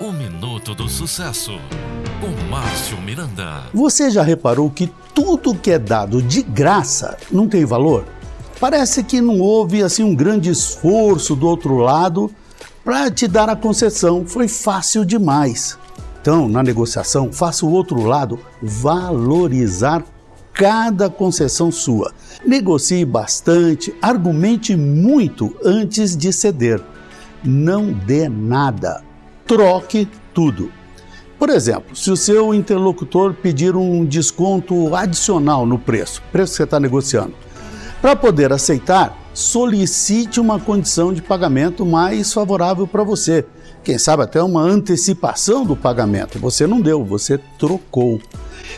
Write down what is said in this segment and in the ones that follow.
O Minuto do Sucesso, com Márcio Miranda. Você já reparou que tudo que é dado de graça não tem valor? Parece que não houve assim um grande esforço do outro lado para te dar a concessão, foi fácil demais. Então, na negociação, faça o outro lado valorizar cada concessão sua. Negocie bastante, argumente muito antes de ceder. Não dê nada troque tudo. Por exemplo, se o seu interlocutor pedir um desconto adicional no preço, preço que você está negociando, para poder aceitar, solicite uma condição de pagamento mais favorável para você. Quem sabe até uma antecipação do pagamento. Você não deu, você trocou.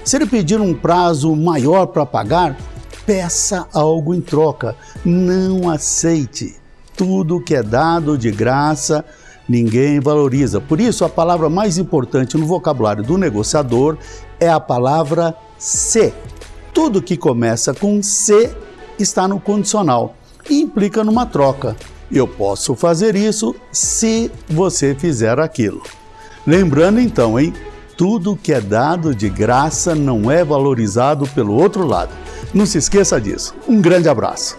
Se ele pedir um prazo maior para pagar, peça algo em troca. Não aceite. Tudo que é dado de graça ninguém valoriza. Por isso, a palavra mais importante no vocabulário do negociador é a palavra se. Tudo que começa com se está no condicional e implica numa troca. Eu posso fazer isso se você fizer aquilo. Lembrando então, hein? Tudo que é dado de graça não é valorizado pelo outro lado. Não se esqueça disso. Um grande abraço.